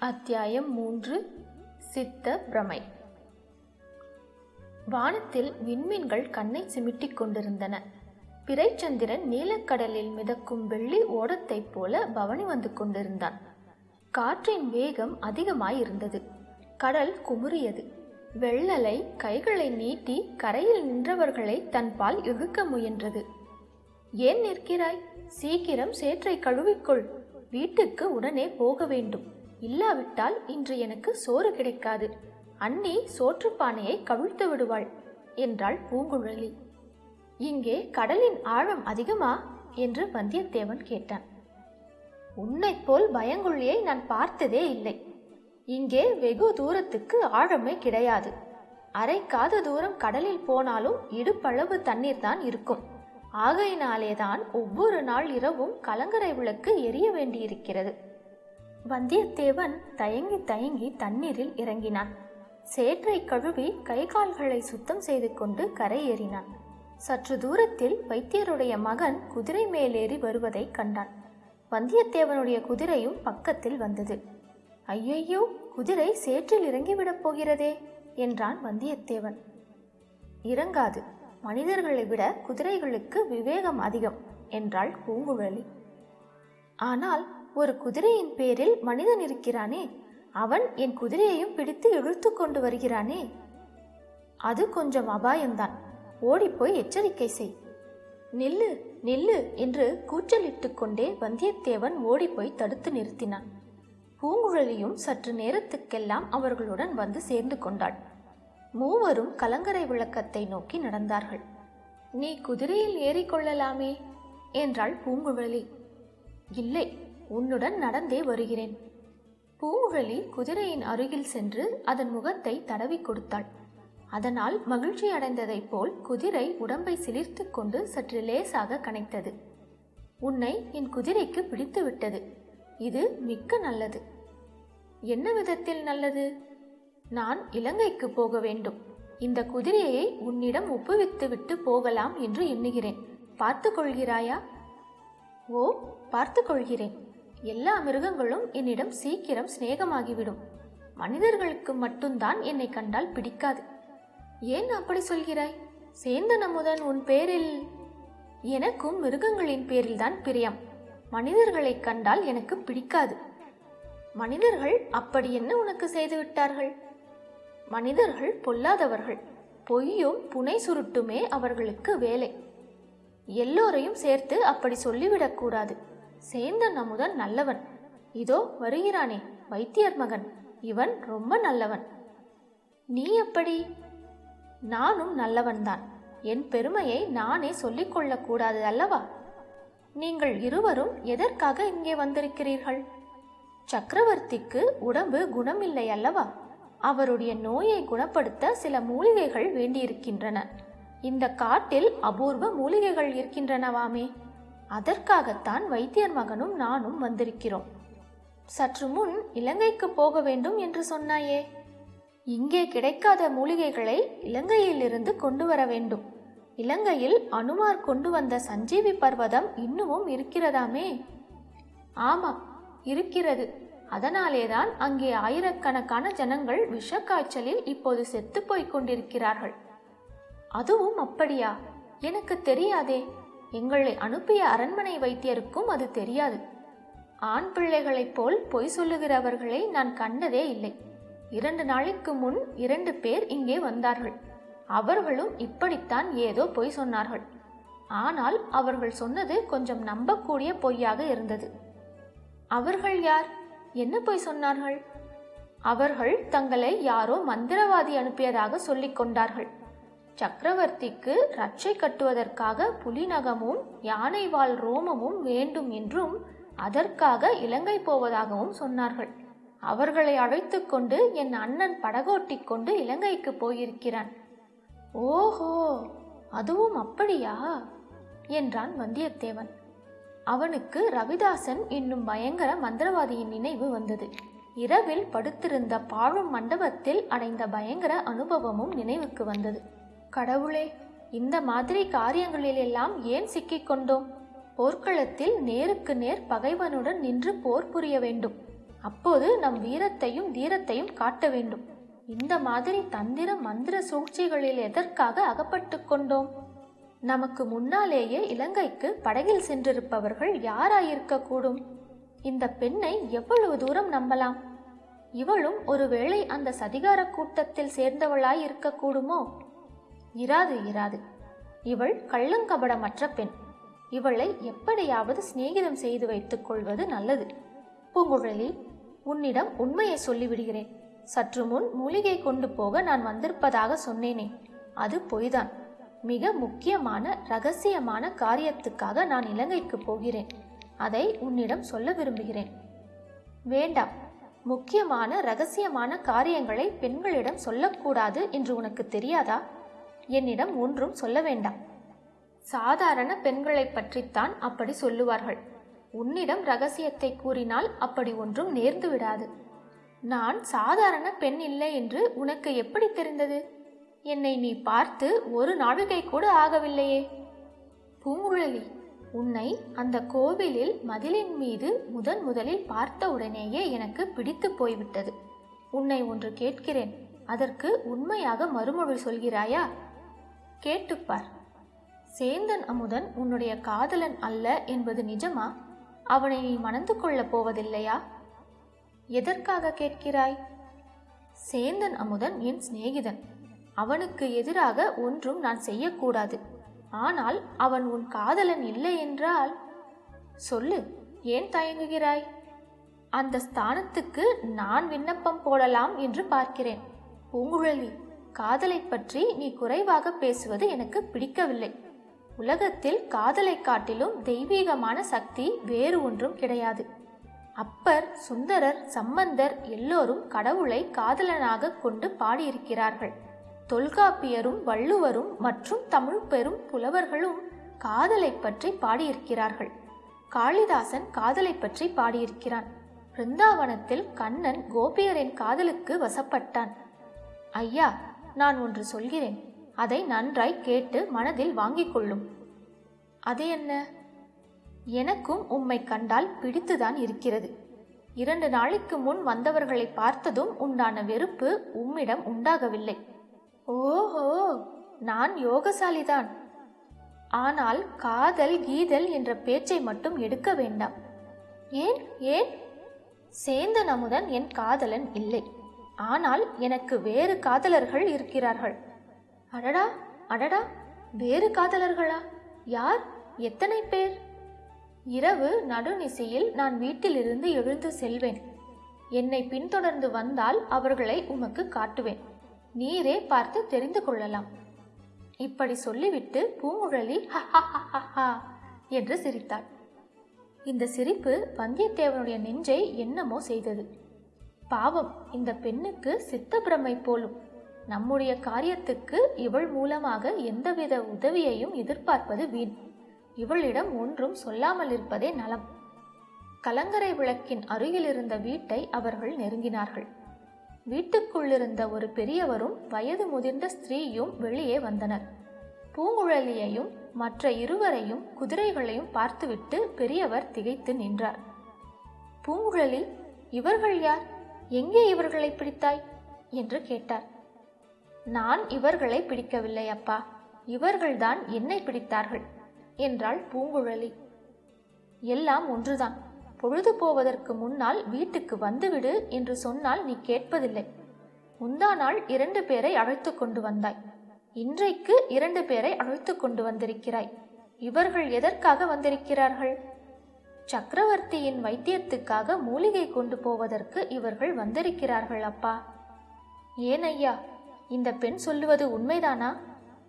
அத்தியாயம் மூன்று சித்த பிரமை. வானத்தில் விண்மீன்கள் கண்ணை சிமிட்டிக் கொண்டிருந்தன. பிறைச்சந்திரன் நீலக்கடலில் மிதக்கும் வெள்ளி ஓடத்தைப் போல பவனி வந்து கொண்டிருந்தான். காற்றின் வேகம் அதிகமாயிருந்தது கடல் குமுறியது. வெள்ளலை கைகளை நீட்டி கரையில் நின்றவர்களை தன்பால் இழுக்க முயன்றது. ஏன் நிற்கிறாய்? சீக்கிரம் சேற்றை கழுவிக்கொள். வீட்டுக்கு உடனே போக வேண்டும். இல்லாவிட்டால் இன்று எனக்கு சோறு கிடைக்காது. அண்ணி சோற்றுப்பானையை கவிழ்த்து விடுவாள் என்றாள் பூங்குழலி. இங்கே கடலின் ஆழம் அதிகமா? என்று வந்தியத்தேவன் கேட்டான். உன்னைப் போல் பயங்குள்ளியை நான் பார்த்ததே இல்லை. இங்கே வெகு தூரத்துக்கு ஆழமே கிடையாது. அரைக்காத தூரம் கடலில் போனாலும் இடுப்பளவு தண்ணீர் தான் இருக்கும். ஆகையினாலேதான் ஒவ்வொரு நாள் இரவும் கலங்கரை விளக்கு எரிய வேண்டியிருக்கிறது. வந்தியத்தேவன் தயங்கி தயங்கி தண்ணீரில் இறங்கினான். சேற்றை கழுவி கை கால்களை சுத்தம் செய்து கொண்டு கரையேறினான். சற்று தூரத்தில் வைத்தியருடைய மகன் குதிரை மேலேறி வருவதை கண்டான். வந்தியத்தேவனுடைய குதிரையும் பக்கத்தில் வந்தது. ஐயையோ குதிரை சேற்றில் இறங்கிவிடப் போகிறதே என்றான் வந்தியத்தேவன். இறங்காது. மனிதர்களை விட குதிரைகளுக்கு விவேகம் அதிகம் என்றாள் பூங்குழலி. ஆனால் ஒரு குதிரையின் பேரில் மனிதன் இருக்கிறானே. அவன் என் குதிரையையும் பிடித்து இழுத்து கொண்டு வருகிறானே. அது கொஞ்சம் அபாயம்தான். ஓடிப்போய் எச்சரிக்கை செய். நில்லு நில்லு என்று கூச்சலிட்டு கொண்டே வந்தியத்தேவன் ஓடிப்போய் தடுத்து நிறுத்தினான். பூங்குழலியும் சற்று நேரத்துக்கெல்லாம் அவர்களுடன் வந்து சேர்ந்து கொண்டாள். மூவரும் கலங்கரை விளக்கத்தை நோக்கி நடந்தார்கள். நீ குதிரையில் ஏறிக்கொள்ளலாமே என்றாள் பூங்குழலி. இல்லை உன்னுடன் நடந்தே வருகிறேன். பூங்குழலி குதிரையின் அருகில் சென்று அதன் முகத்தை தடவி கொடுத்தாள். அதனால் மகிழ்ச்சி அடைந்ததைப் போல் குதிரை உடம்பை சிலிர்த்து கொண்டு சற்று லேசாக கனைத்தது. உன்னை என் குதிரைக்கு பிடித்து விட்டது. இது மிக்க நல்லது. என்ன விதத்தில் நல்லது? நான் இலங்கைக்கு போக வேண்டும். இந்த குதிரையை உன்னிடம் ஒப்புவித்து விட்டு போகலாம் என்று எண்ணுகிறேன். பார்த்து கொள்கிறாயா? ஓ பார்த்து கொள்கிறேன். எல்லா மிருகங்களும் என்னிடம் சீக்கிரம் சிநேகமாகிவிடும். மனிதர்களுக்கு மட்டும்தான் என்னை கண்டால் பிடிக்காது. ஏன் அப்படி சொல்கிறாய்? சேந்தன் அமுதன் உன் பேரில் எனக்கும் மிருகங்களின் பேரில்தான் பிரியம். மனிதர்களை கண்டால் எனக்கு பிடிக்காது. மனிதர்கள் அப்படி என்ன உனக்கு செய்து விட்டார்கள்? மனிதர்கள் பொல்லாதவர்கள். பொய்யும் புனை சுருட்டுமே அவர்களுக்கு வேலை. எல்லோரையும் சேர்த்து அப்படி சொல்லிவிடக்கூடாது சேந்தன் அமுதன் நல்லவன். இதோ வருகிறானே வைத்தியர் மகன். இவன் ரொம்ப நல்லவன். நீ எப்படி? நானும் நல்லவன்தான். என் பெருமையை நானே சொல்லிக் கொள்ளக்கூடாது அல்லவா? நீங்கள் இருவரும் எதற்காக இங்கே வந்திருக்கிறீர்கள்? சக்கரவர்த்திக்கு உடம்பு குணமில்லை அல்லவா? அவருடைய நோயை குணப்படுத்த சில மூலிகைகள் வேண்டியிருக்கின்றன. இந்த காட்டில் அபூர்வ மூலிகைகள் இருக்கின்றனவாமே. அதற்காகத்தான் வைத்தியர் மகனும் நானும் வந்திருக்கிறோம். சற்று முன் இலங்கைக்கு போக வேண்டும் என்று சொன்னாயே. இங்கே கிடைக்காத மூலிகைகளை இலங்கையிலிருந்து கொண்டு வர வேண்டும். இலங்கையில் அனுமார் கொண்டு வந்த சஞ்சீவி பர்வதம் இன்னமும் இருக்கிறதாமே. ஆமாம் இருக்கிறது. அதனாலேதான் அங்கே ஆயிரக்கணக்கான ஜனங்கள் விஷக்காய்ச்சலில் இப்போது செத்து போய்க் கொண்டிருக்கிறார்கள். அதுவும் அப்படியா? எனக்கு தெரியாதே. எங்களை அனுப்பிய அரண்மனை வைத்தியருக்கும் அது தெரியாது. ஆண் பிள்ளைகளைப் போல் பொய் சொல்லுகிறவர்களை நான் கண்டதே இல்லை. இரண்டு நாளைக்கு முன் இரண்டு பேர் இங்கே வந்தார்கள். அவர்களும் இப்படித்தான் ஏதோ பொய் சொன்னார்கள். ஆனால் அவர்கள் சொன்னது கொஞ்சம் நம்பக்கூடிய பொய்யாக இருந்தது. அவர்கள் யார்? என்ன பொய் சொன்னார்கள்? அவர்கள் தங்களை யாரோ மந்திரவாதி அனுப்பியதாக சொல்லிக் கொண்டார்கள். சக்கரவர்த்திக்கு ரட்சை கட்டுவதற்காக புலிநகமும் யானைவால் ரோமமும் வேண்டும் என்றும் அதற்காக இலங்கை போவதாகவும் சொன்னார்கள். அவர்களை அழைத்து கொண்டு என் அண்ணன் படகோட்டிக் கொண்டு இலங்கைக்கு போயிருக்கிறான். ஓஹோ அதுவும் அப்படியா? என்றான் வந்தியத்தேவன். அவனுக்கு ரவிதாசன் என்னும் பயங்கர மந்திரவாதியின் நினைவு வந்தது. இரவில் படுத்திருந்த பாழும் மண்டபத்தில் அடைந்த பயங்கர அனுபவமும் நினைவுக்கு வந்தது. கடவுளே இந்த மாதிரி காரியங்களிலெல்லாம் ஏன் சிக்கிக் கொண்டோம்? போர்க்களத்தில் நேருக்கு நேர் பகைவனுடன் நின்று போர் புரிய வேண்டும். அப்போது நம் வீரத்தையும் தீரத்தையும் காட்ட வேண்டும். இந்த மாதிரி தந்திர மந்திர சூழ்ச்சிகளில் எதற்காக அகப்பட்டு கொண்டோம்? நமக்கு முன்னாலேயே இலங்கைக்கு படகில் சென்றிருப்பவர்கள் யாராயிருக்கக்கூடும்? இந்த பெண்ணை எவ்வளவு தூரம் நம்பலாம்? இவளும் ஒருவேளை அந்த சதிகார கூட்டத்தில் சேர்ந்தவளாய் இருக்கக்கூடுமோ இராது இராது. இவள் கள்ளங்கபடமற்ற பெண். இவளை எப்படியாவது சிநேகிதம் செய்து வைத்துக் கொள்வது நல்லது. பூங்குழலி உன்னிடம் உண்மையை சொல்லிவிடுகிறேன். சற்று முன் மூலிகை கொண்டு போக நான் வந்திருப்பதாக சொன்னேனே. அது பொய்தான். மிக முக்கியமான ரகசியமான காரியத்துக்காக நான் இலங்கைக்கு போகிறேன். அதை உன்னிடம் சொல்ல விரும்புகிறேன். வேண்டாம். முக்கியமான ரகசியமான காரியங்களை பெண்களிடம் சொல்லக்கூடாது என்று உனக்கு தெரியாதா? என்னிடம் ஒன்றும் சொல்ல வேண்டாம். சாதாரண பெண்களை பற்றித்தான் அப்படி சொல்லுவார்கள். உன்னிடம் ரகசியத்தை கூறினால் அப்படி ஒன்றும் நேர்ந்து விடாது. நான் சாதாரண பெண் இல்லை என்று உனக்கு எப்படி தெரிந்தது? என்னை நீ பார்த்து ஒரு நாழிகை கூட ஆகவில்லையே. பூங்குழலி உன்னை அந்த கோவிலில் மதிலின் மீது முதன் முதலில் பார்த்த உடனேயே எனக்கு பிடித்து போய்விட்டது. உன்னை ஒன்று கேட்கிறேன். அதற்கு உண்மையாக மறுமொழி சொல்கிறாயா? கேட்டுப்பார். சேந்தன் அமுதன் உன்னுடைய காதலன் அல்ல என்பது நிஜமா? அவனை நீ மணந்து கொள்ளப் போவதில்லையா? எதற்காக கேட்கிறாய்? சேந்தன் அமுதன் என் சிநேகிதன். அவனுக்கு எதிராக ஒன்றும் நான் செய்யக்கூடாது. ஆனால் அவன் உன் காதலன் இல்லை என்றால் சொல்லு ஏன் தயங்குகிறாய்? அந்த ஸ்தானத்துக்கு நான் விண்ணப்பம் போடலாம் என்று பார்க்கிறேன். பூங்குழலி காதலை பற்றி நீ குறைவாக பேசுவது எனக்கு பிடிக்கவில்லை. உலகத்தில் காதலை காட்டிலும் தெய்வீகமான சக்தி வேறு ஒன்றும் கிடையாது. அப்பர் சுந்தரர் சம்பந்தர் எல்லோரும் கடவுளை காதலனாக கொண்டு பாடியிருக்கிறார்கள். தொல்காப்பியரும் வள்ளுவரும் மற்றும் தமிழ் பெரும் புலவர்களும் காதலை பற்றி பாடியிருக்கிறார்கள். காளிதாசன் காதலை பற்றி பாடியிருக்கிறான். பிருந்தாவனத்தில் கண்ணன் கோபியரின் காதலுக்கு வசப்பட்டான். ஐயா நான் ஒன்று சொல்கிறேன். அதை நன்றாய் கேட்டு மனதில் வாங்கிக் கொள்ளும். அது என்ன? எனக்கும் உம்மை கண்டால் பிடித்துதான் இருக்கிறது. இரண்டு நாளைக்கு முன் வந்தவர்களை பார்த்ததும் உண்டான வெறுப்பு உம்மிடம் உண்டாகவில்லை. ஓஹோ! நான் யோகசாலிதான். ஆனால் காதல் கீதல் என்ற பேச்சை மட்டும் எடுக்க வேண்டாம். ஏன்? ஏன்? சேந்தன் அமுதன் என் காதலன் இல்லை. ஆனால் எனக்கு வேறு காதலர்கள் இருக்கிறார்கள். அடடா அடடா வேறு காதலர்களா? யார்? எத்தனை பேர்? இரவு நடுநிசையில் நான் வீட்டிலிருந்து எழுந்து செல்வேன். என்னை பின்தொடர்ந்து வந்தால் அவர்களை உமக்கு காட்டுவேன். நீரே பார்த்து தெரிந்து கொள்ளலாம். இப்படி சொல்லிவிட்டு பூங்குழலி என்று சிரித்தாள். இந்த சிரிப்பு வந்தியத்தேவனுடைய நெஞ்சை என்னமோ செய்தது. பாவம் இந்த பெண்ணுக்கு சித்தப்பிரமை போலும். நம்முடைய காரியத்துக்கு இவள் மூலமாக எந்தவித உதவியையும் எதிர்பார்ப்பது வீண். இவளிடம் ஒன்றும் சொல்லாமல் இருப்பதே நலம். கலங்கரை விளக்கின் அருகிலிருந்த வீட்டை அவர்கள் நெருங்கினார்கள். வீட்டுக்குள்ளிருந்த ஒரு பெரியவரும் வயது முதிர்ந்த ஸ்திரீயும் வெளியே வந்தனர். பூங்குழலியையும் மற்ற இருவரையும் குதிரைகளையும் பார்த்துவிட்டு பெரியவர் திகைத்து நின்றார். பூங்குழலி இவர்கள் யார்? எங்கே இவர்களை பிடித்தாய்? என்று கேட்டார். நான் இவர்களை பிடிக்கவில்லை அப்பா. இவர்கள்தான் என்னை பிடித்தார்கள் என்றாள் பூங்குழலி. எல்லாம் ஒன்றுதான். பொழுது போவதற்கு முன்னால் வீட்டுக்கு வந்துவிடு என்று சொன்னால் நீ கேட்பதில்லை. முந்தா நாள் இரண்டு பேரை அழைத்து கொண்டு வந்தாய். இன்றைக்கு இரண்டு பேரை அழைத்து கொண்டு வந்திருக்கிறாய். இவர்கள் எதற்காக வந்திருக்கிறார்கள்? சக்கரவர்த்தியின் வைத்தியத்துக்காக மூலிகை கொண்டு போவதற்கு இவர்கள் வந்திருக்கிறார்கள் அப்பா. ஏன் ஐயா இந்த பெண் சொல்லுவது உண்மைதானா?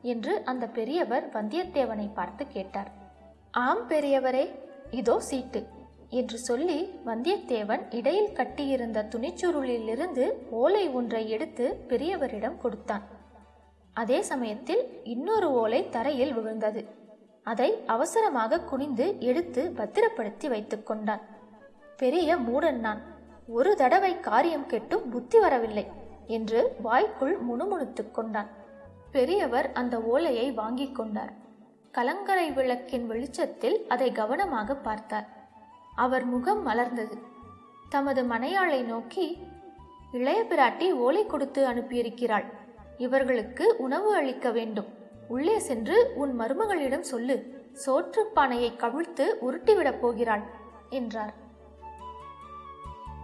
என்று அந்த பெரியவர் வந்தியத்தேவனை பார்த்து கேட்டார். ஆம் பெரியவரே இதோ சீட்டு என்று சொல்லி வந்தியத்தேவன் இடையில் கட்டியிருந்த துணிச்சுருளிலிருந்து ஓலை ஒன்றை எடுத்து பெரியவரிடம் கொடுத்தான். அதே சமயத்தில் இன்னொரு ஓலை தரையில் விழுந்தது. அதை அவசரமாக குனிந்து எடுத்து பத்திரப்படுத்தி வைத்துக் கொண்டான். பெரிய மூடன் நான் ஒரு தடவை காரியம் கெட்டும் புத்தி வரவில்லை என்று வாய்க்குள் முணுமுணுத்துக் கொண்டான். பெரியவர் அந்த ஓலையை வாங்கிக் கொண்டார். கலங்கரை விளக்கின் வெளிச்சத்தில் அதை கவனமாக பார்த்தார். அவர் முகம் மலர்ந்தது. தமது மனையாளை நோக்கி இளைய பிராட்டி ஓலை கொடுத்து அனுப்பியிருக்கிறாள். இவர்களுக்கு உணவு அளிக்க வேண்டும். உள்ளே சென்று உன் மருமகளிடம் சொல்லு. சோற்றுப்பானையை கவிழ்த்து உருட்டிவிடப் போகிறாள் என்றார்.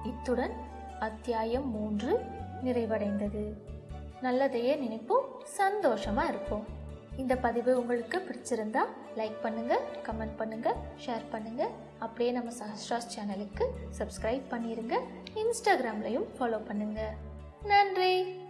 இத்துடன் அத்தியாயம் மூன்று நிறைவடைந்தது. நல்லதையே நினைப்போம் சந்தோஷமாக இருப்போம். இந்த பதிவு உங்களுக்கு பிடிச்சிருந்தா லைக் பண்ணுங்க கமெண்ட் பண்ணுங்க ஷேர் பண்ணுங்க. அப்படியே நம்ம சஹஸ்ராஸ் சேனலுக்கு சப்ஸ்கிரைப் பண்ணிருங்க இன்ஸ்டாகிராம்லையும் ஃபாலோ பண்ணுங்க. நன்றி!